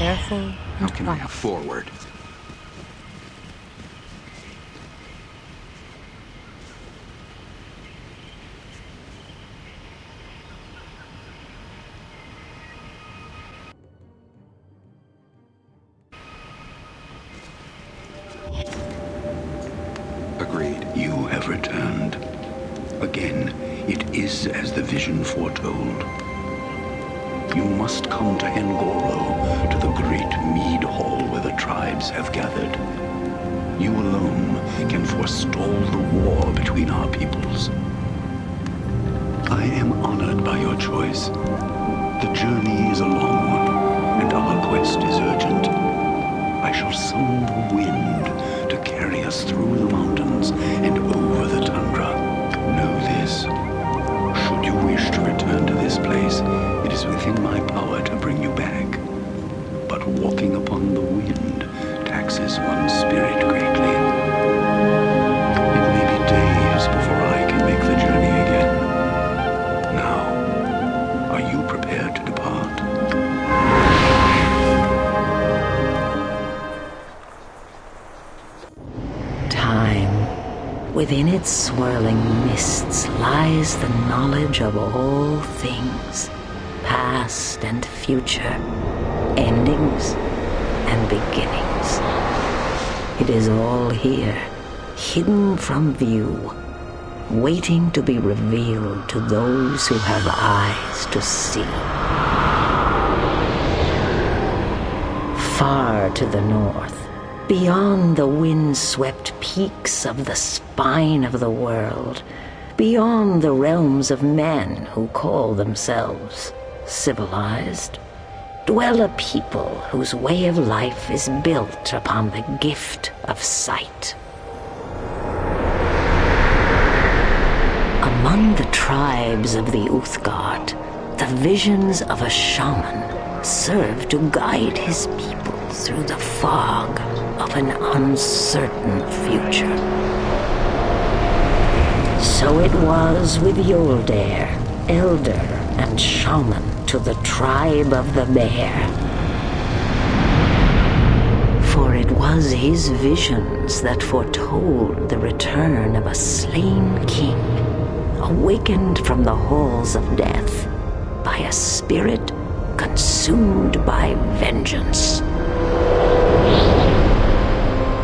Careful. How can I forward? Choice. The journey is a long one, and our quest is urgent. I shall summon the wind to carry us through the mountains and over the tundra. Know this. Should you wish to return to this place, it is within my power to bring you back. But walking upon the wind taxes one's spirit Within its swirling mists lies the knowledge of all things, past and future, endings and beginnings. It is all here, hidden from view, waiting to be revealed to those who have eyes to see. Far to the north, beyond the wind-swept peaks of the spine of the world, beyond the realms of men who call themselves civilized, dwell a people whose way of life is built upon the gift of sight. Among the tribes of the Uthgardt, the visions of a shaman serve to guide his people through the fog of an uncertain future. So it was with Hjollder, elder and shaman to the tribe of the bear. For it was his visions that foretold the return of a slain king, awakened from the halls of death by a spirit consumed by vengeance.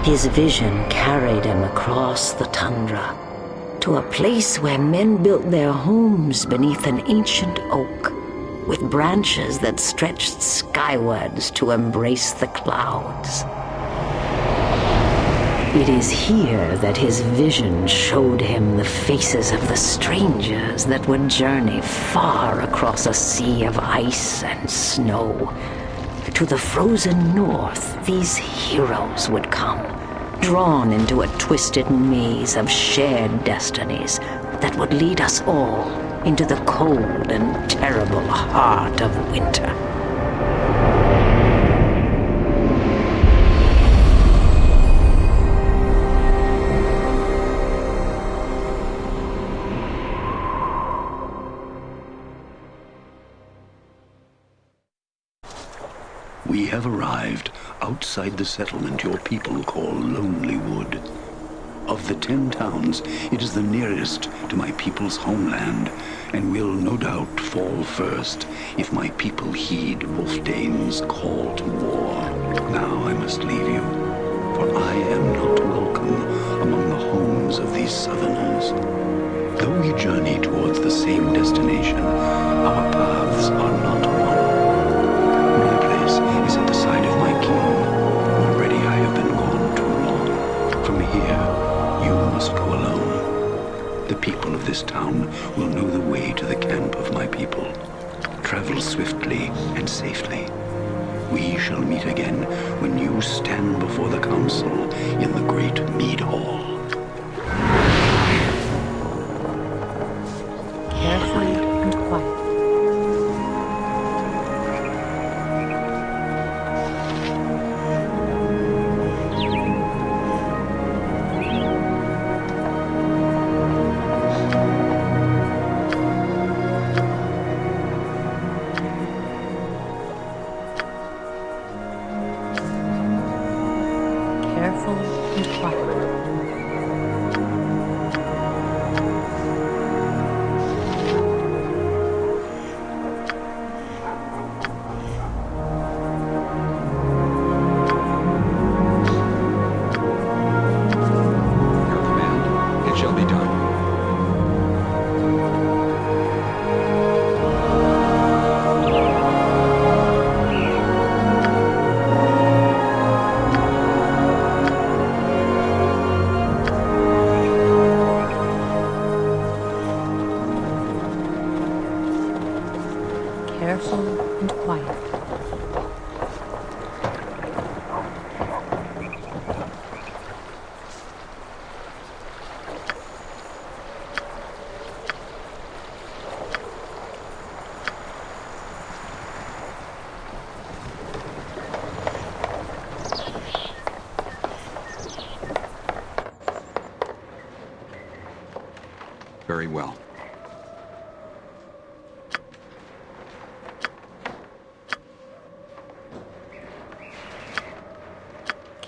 His vision carried him across the tundra to a place where men built their homes beneath an ancient oak with branches that stretched skywards to embrace the clouds. It is here that his vision showed him the faces of the strangers that would journey far across a sea of ice and snow. To the frozen north, these heroes would come, drawn into a twisted maze of shared destinies that would lead us all into the cold and terrible heart of winter. We have arrived outside the settlement your people call Lonely Wood. Of the ten towns, it is the nearest to my people's homeland, and will no doubt fall first if my people heed Wylfdene's call to war. Now I must leave you, for I am not welcome among the homes of these southerners. Though we journey towards the same destination, our paths are not one. People of this town will know the way to the camp of my people. Travel swiftly and safely. We shall meet again when you stand before the council in the great mead hall.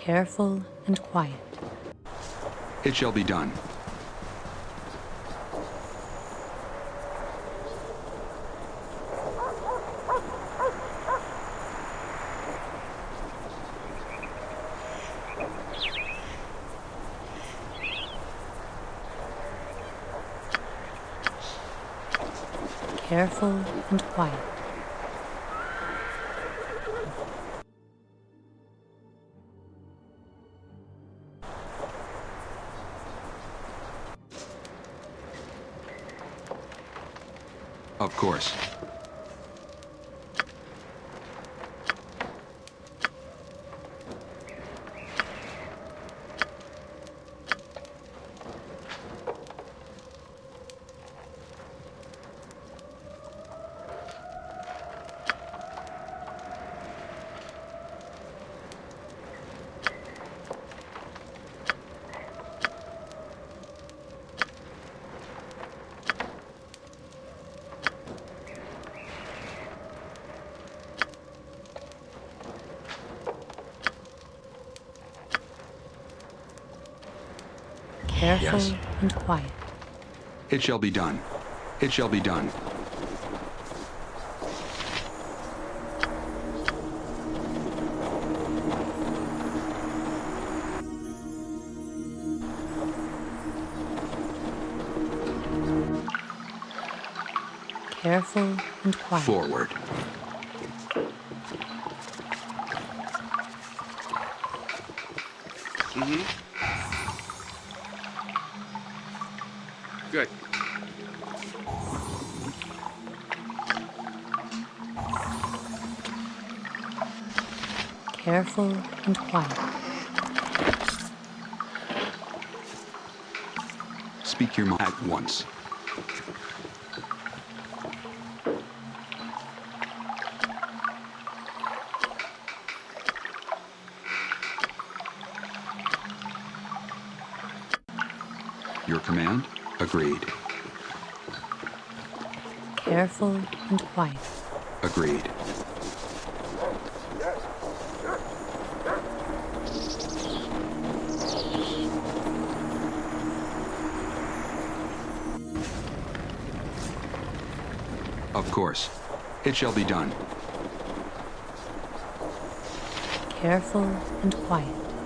Careful and quiet. It shall be done. Careful and quiet. It shall be done. It shall be done. Careful and quiet. Forward. Careful and quiet. Speak your mind at once. Your command? Agreed. Careful and quiet. Agreed. It shall be done. Careful and quiet.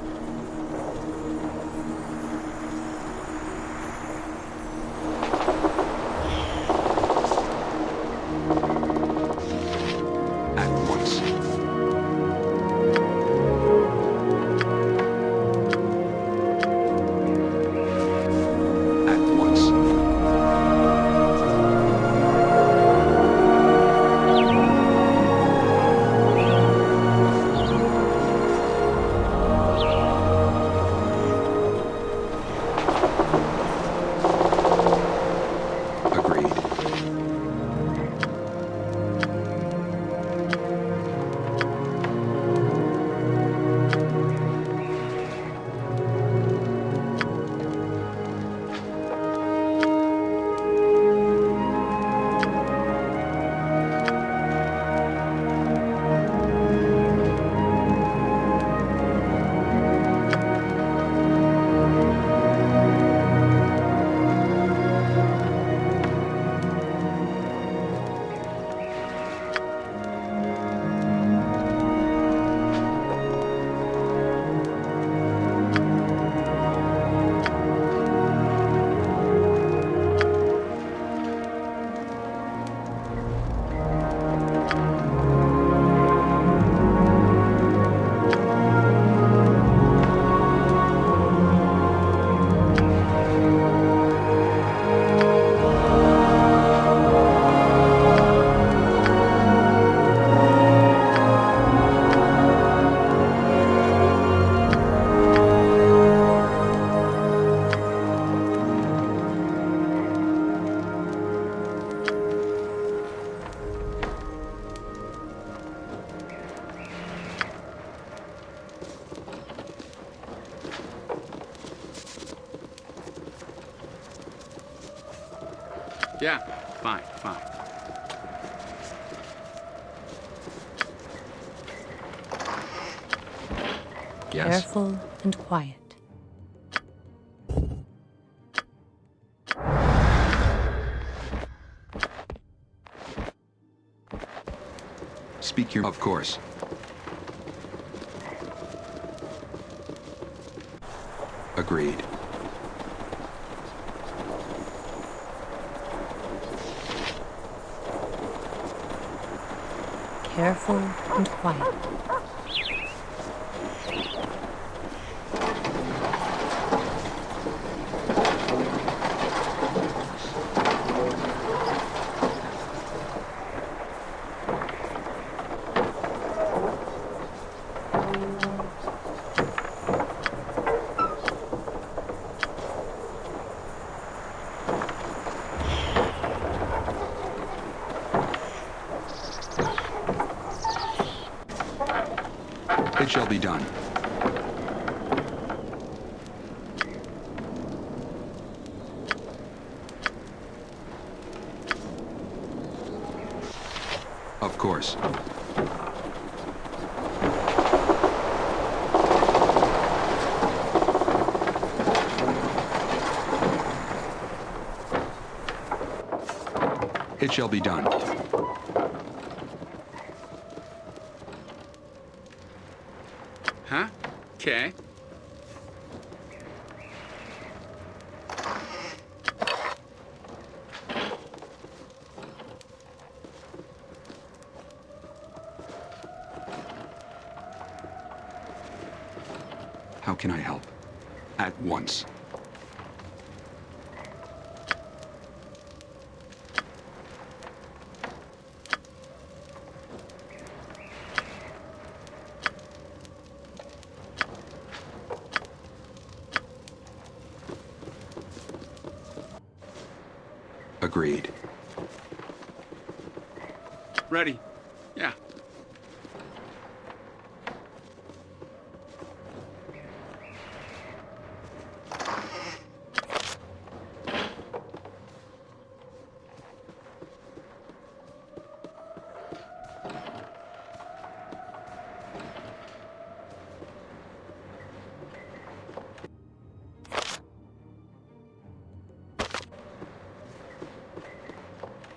Speak your... Of course. Agreed. Careful and quiet. Shall be done. Of course. It shall be done. How can I help? At once.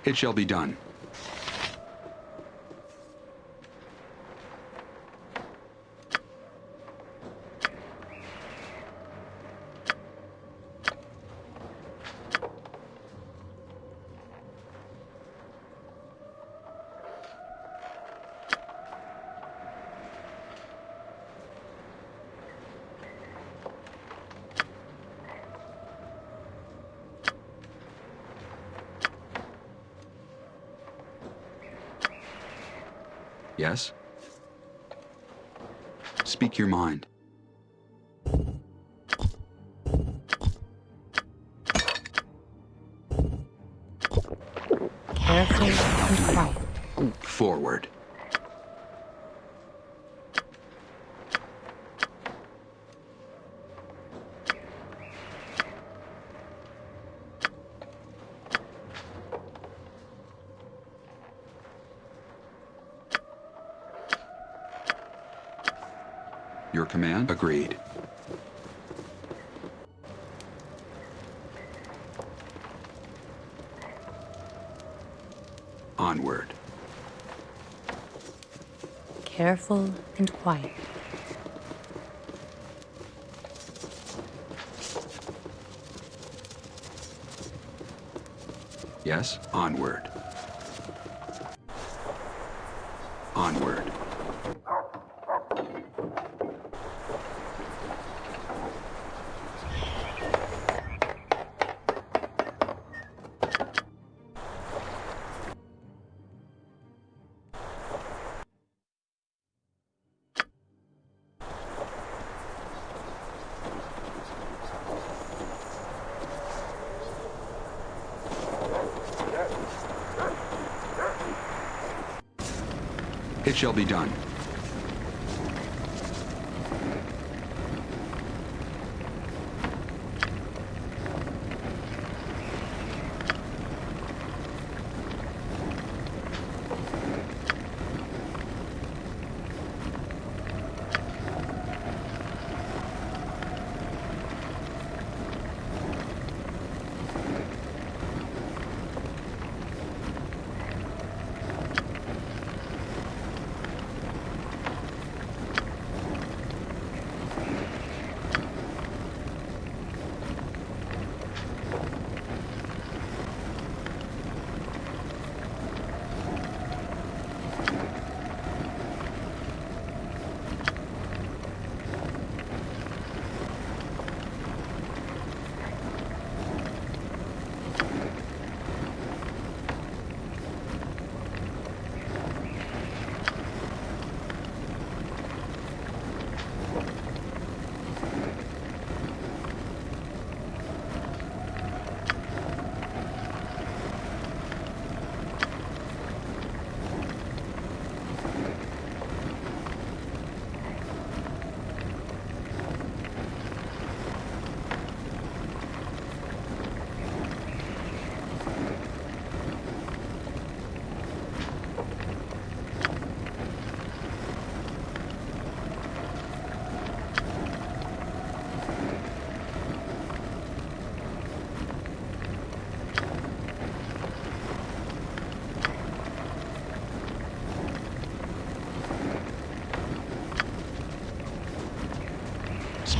It shall be done. Yes? Speak your mind. Agreed. Onward. Careful and quiet. Yes? Onward. Shall be done.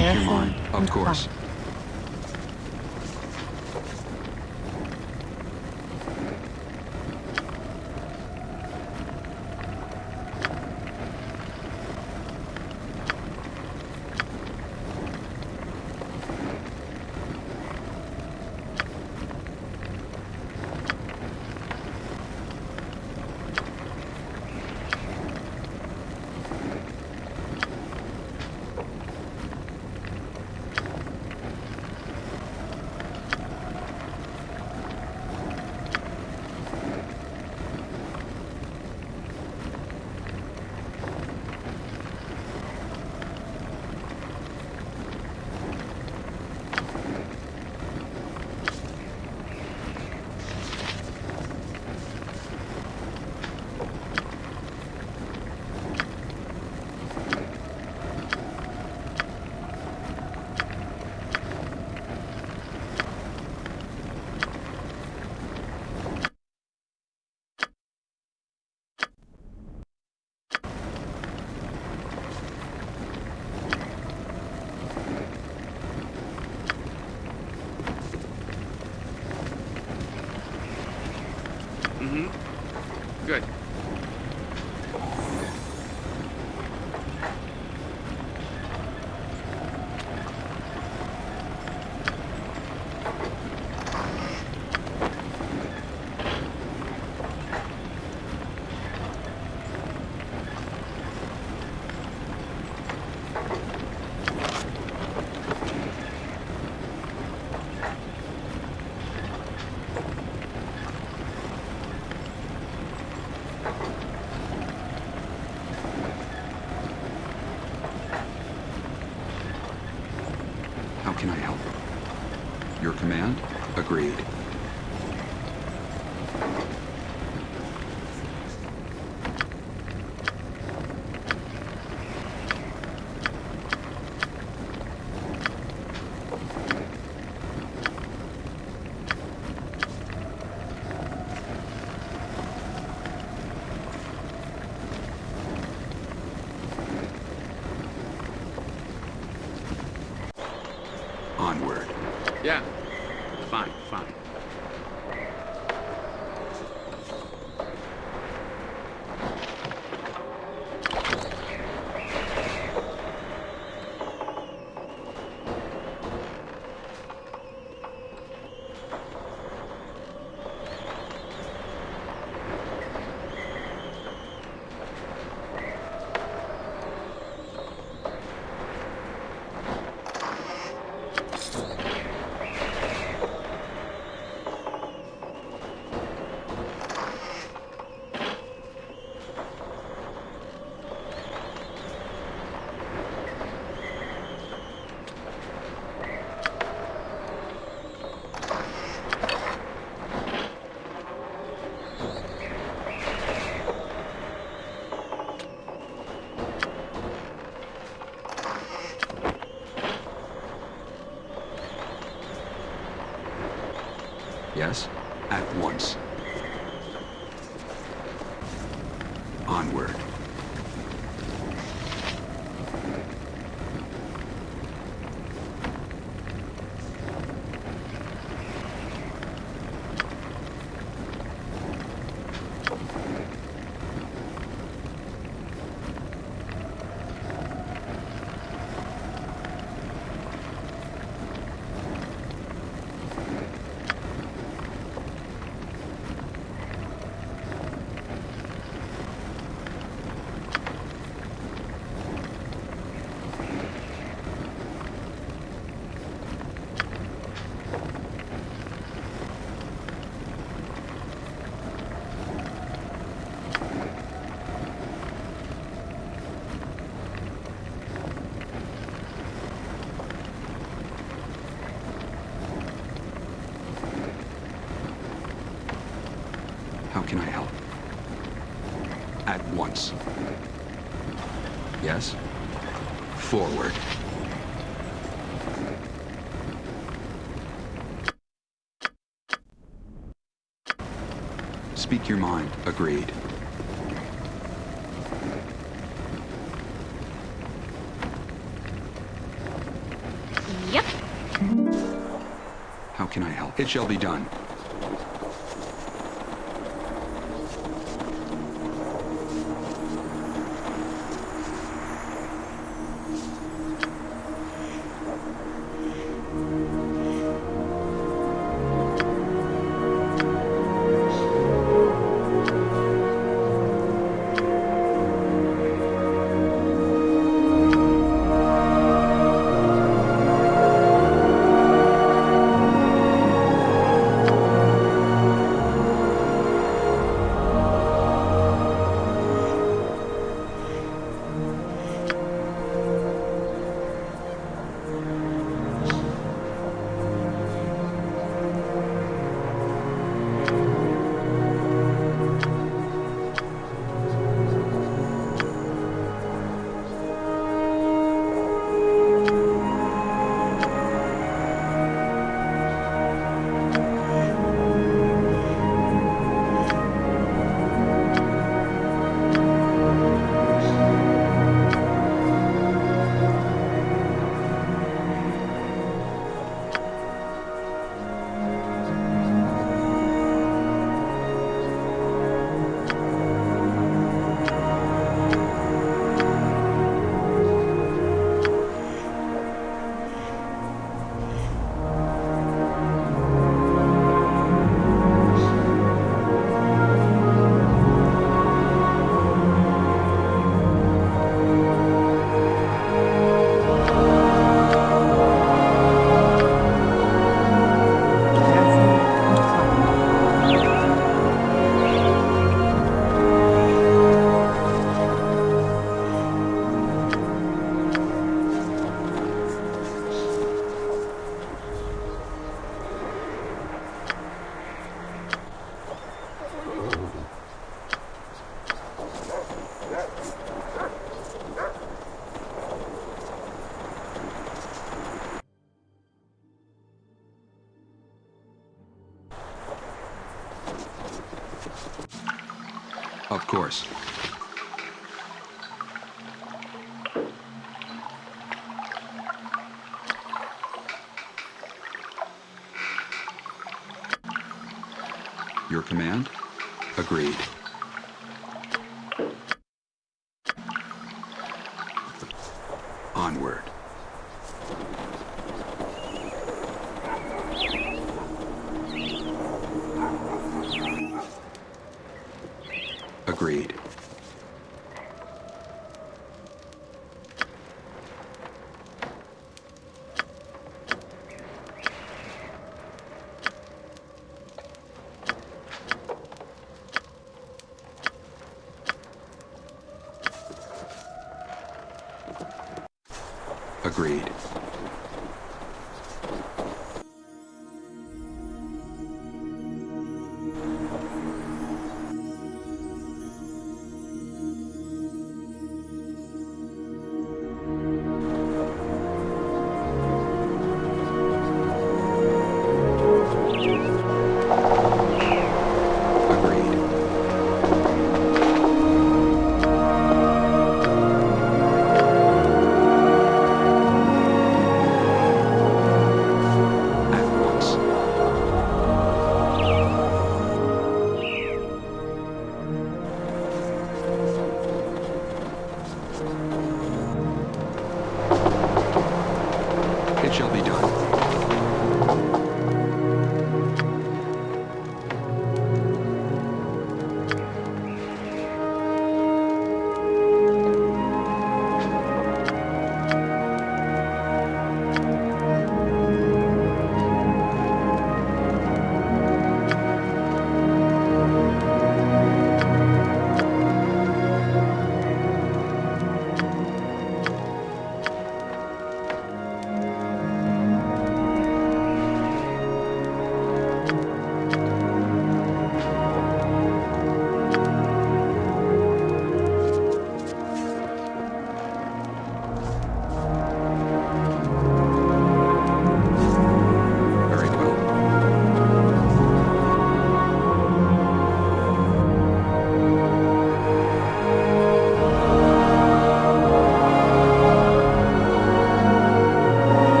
Speak your Careful mind, of course. Yes? forward. Speak your mind. Agreed. Yep. How can I help? It shall be done. Agreed.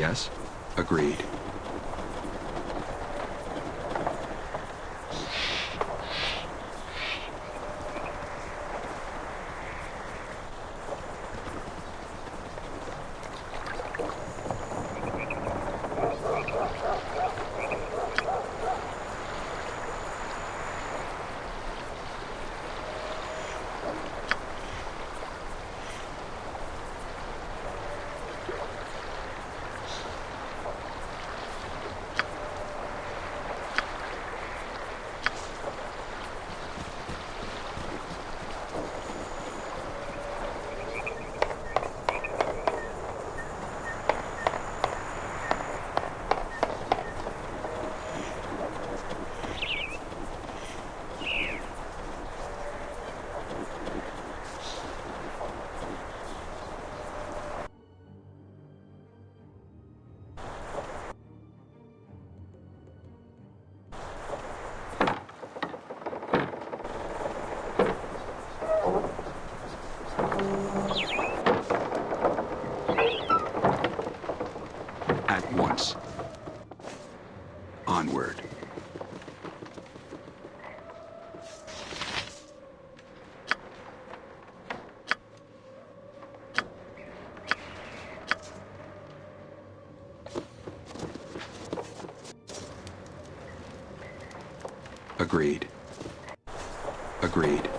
Yes? Agreed. At once. Onward. Agreed. Agreed.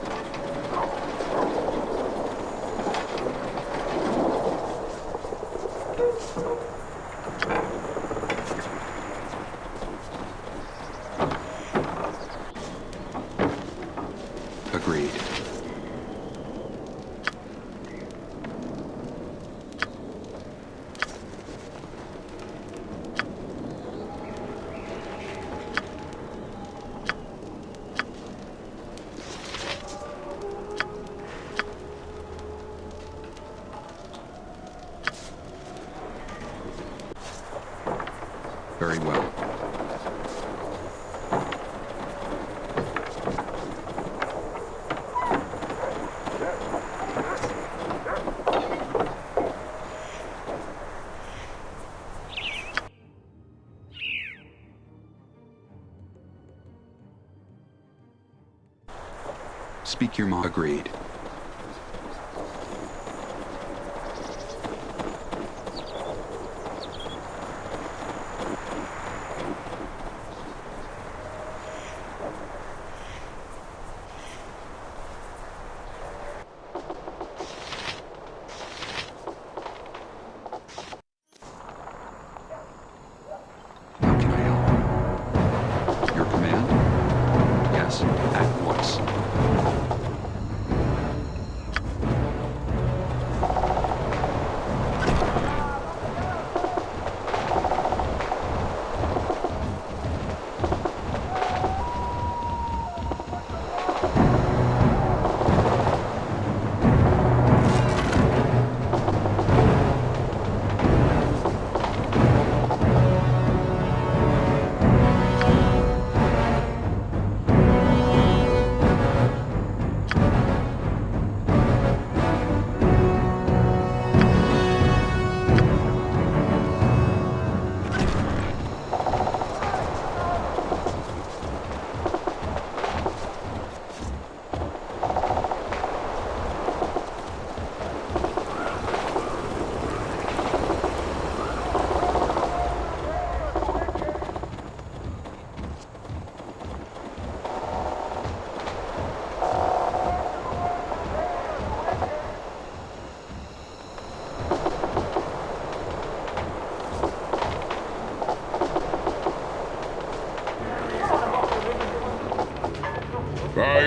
Agreed. Very well. Speak your mind. Agreed.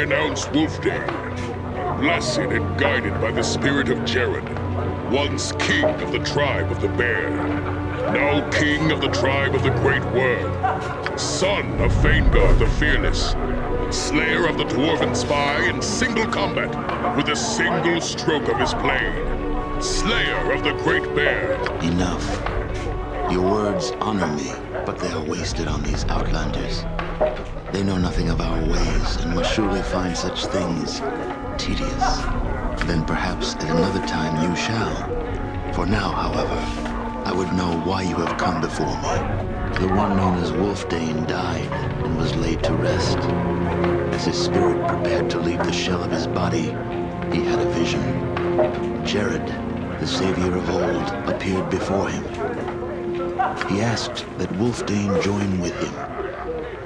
I announce Wylfdene, blessed and guided by the spirit of Jerrod, once king of the tribe of the bear, now king of the tribe of the great worm, son of Feingard the fearless, slayer of the dwarven spy in single combat with a single stroke of his blade, slayer of the great bear, Enough. Your words honor me, but they are wasted on these outlanders. They know nothing of our ways and must surely find such things tedious. Then perhaps at another time you shall. For now, however, I would know why you have come before me. The one known as Wylfdene died and was laid to rest. As his spirit prepared to leave the shell of his body, he had a vision. Jerrod, the savior of old, appeared before him. He asked that Wylfdene join with him.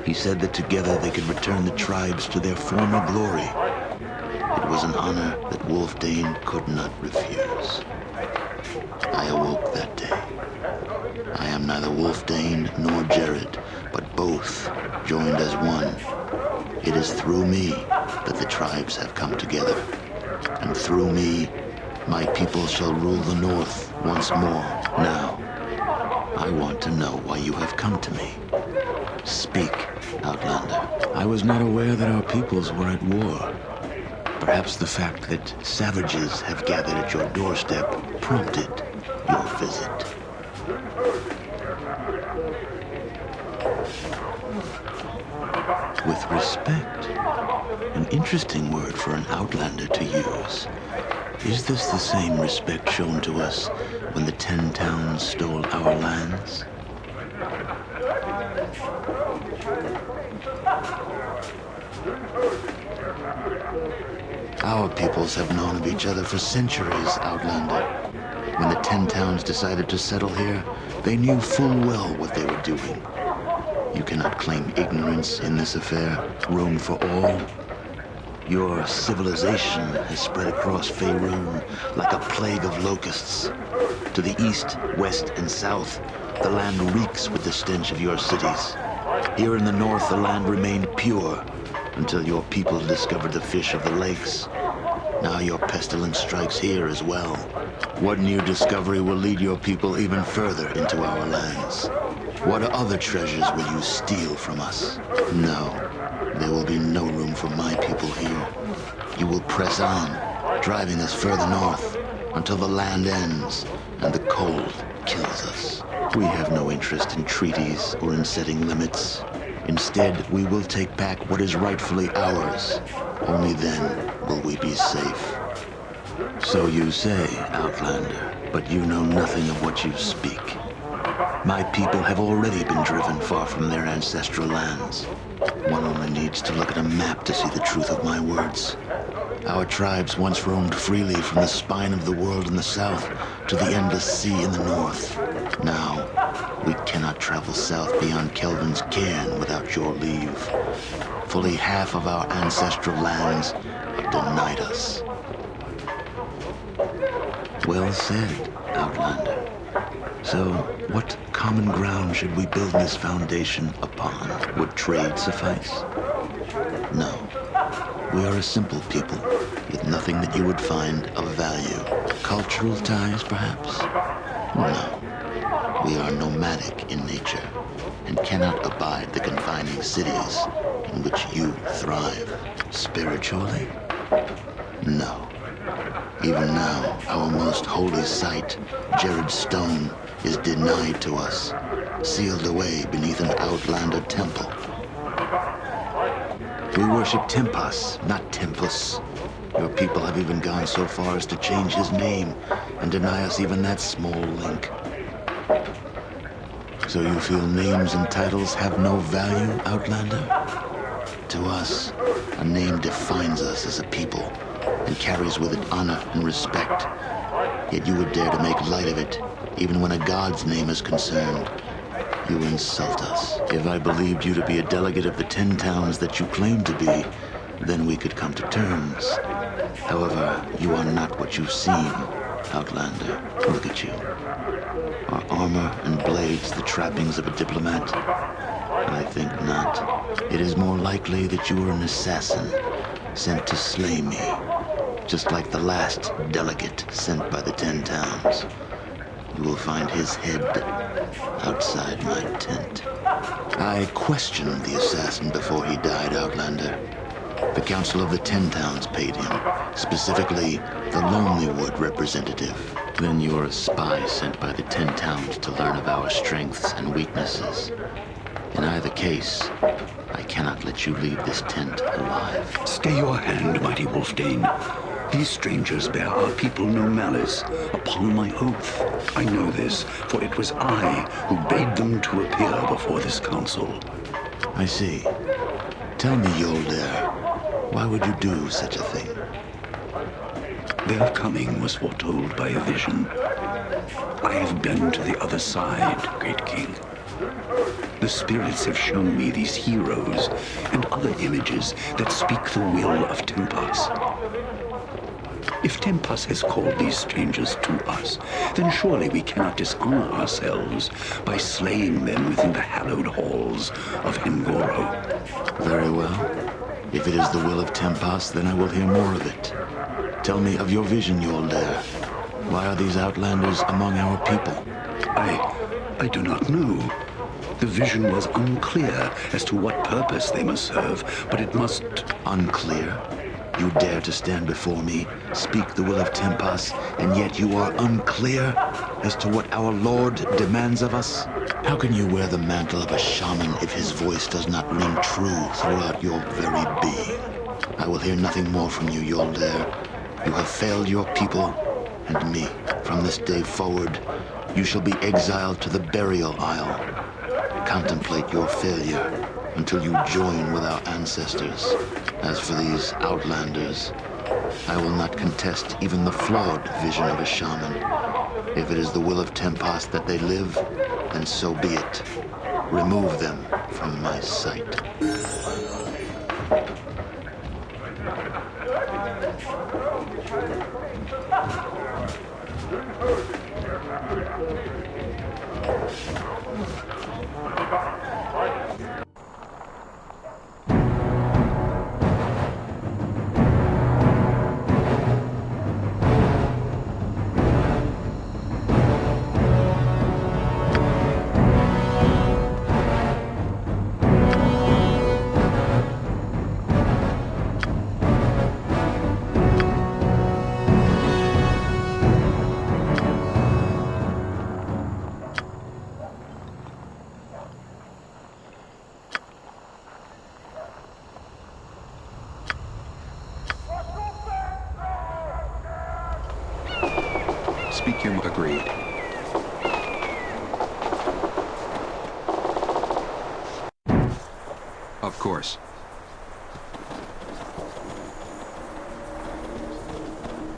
He said that together they could return the tribes to their former glory. It was an honor that Wylfdene could not refuse. I awoke that day. I am neither Wylfdene nor Jerrod, but both joined as one. It is through me that the tribes have come together. And through me, my people shall rule the North once more. Now, I want to know why you have come to me. Speak, Outlander. I was not aware that our peoples were at war. Perhaps the fact that savages have gathered at your doorstep prompted your visit. With respect. An interesting word for an outlander to use. Is this the same respect shown to us when the Ten Towns stole our lands? Our peoples have known of each other for centuries, Outlander. When the Ten Towns decided to settle here, they knew full well what they were doing. You cannot claim ignorance in this affair. Room for all? Your civilization has spread across Faerun like a plague of locusts. To the east, west, and south, the land reeks with the stench of your cities. Here in the north, the land remained pure until your people discovered the fish of the lakes. Now your pestilence strikes here as well. What new discovery will lead your people even further into our lands? What other treasures will you steal from us? No, there will be no room for my people here. You will press on, driving us further north, until the land ends and the cold kills us. We have no interest in treaties or in setting limits. Instead, we will take back what is rightfully ours. Only then will we be safe. So you say, Outlander, but you know nothing of what you speak. My people have already been driven far from their ancestral lands. One only needs to look at a map to see the truth of my words. Our tribes once roamed freely from the spine of the world in the south to the endless sea in the north. Now, we cannot travel south beyond Kelvin's cairn without your leave. Fully half of our ancestral lands are denied us. Well said, Outlander. So, what common ground should we build this foundation upon? Would trade suffice? No. We are a simple people, with nothing that you would find of value. Cultural ties, perhaps? No. We are nomadic in nature, and cannot abide the confining cities in which you thrive. Spiritually? No. Even now, our most holy site, Jerrod Stone, is denied to us, sealed away beneath an outlander temple. We worship Tempas, not Tempus. Your people have even gone so far as to change his name and deny us even that small link. So you feel names and titles have no value, Outlander? To us, a name defines us as a people and carries with it honor and respect. Yet you would dare to make light of it, even when a god's name is concerned. You insult us. If I believed you to be a delegate of the ten towns that you claim to be, then we could come to terms. However, you are not what you seem, Outlander. Look at you. Are armor and blades the trappings of a diplomat? I think not. It is more likely that you are an assassin, sent to slay me. Just like the last delegate sent by the Ten Towns. You will find his head outside my tent. I questioned the assassin before he died, Outlander. The Council of the Ten Towns paid him, specifically the Lonelywood representative. Then you're a spy sent by the Ten Towns to learn of our strengths and weaknesses. In either case, I cannot let you leave this tent alive. Stay your hand, mighty Wylfdene. These strangers bear our people no malice, upon my oath. I know this, for it was I who bade them to appear before this council. I see. Tell me, Hjollder, why would you do such a thing? Their coming was foretold by a vision. I have been to the other side, great king. The spirits have shown me these heroes and other images that speak the will of Tempas. If Tempas has called these strangers to us, then surely we cannot dishonor ourselves by slaying them within the hallowed halls of Hengorot. Very well. If it is the will of Tempas, then I will hear more of it. Tell me of your vision, Hjollder. Uh, why are these outlanders among our people? I... I do not know. The vision was unclear as to what purpose they must serve, but it must... Unclear? You dare to stand before me, speak the will of Tempas, and yet you are unclear as to what our Lord demands of us? How can you wear the mantle of a shaman if his voice does not ring true throughout your very being? I will hear nothing more from you, Hjollder. You have failed your people and me. From this day forward, you shall be exiled to the burial isle. Contemplate your failure until you join with our ancestors. As for these outlanders, I will not contest even the flawed vision of a shaman. If it is the will of Tempas that they live, then so be it. Remove them from my sight.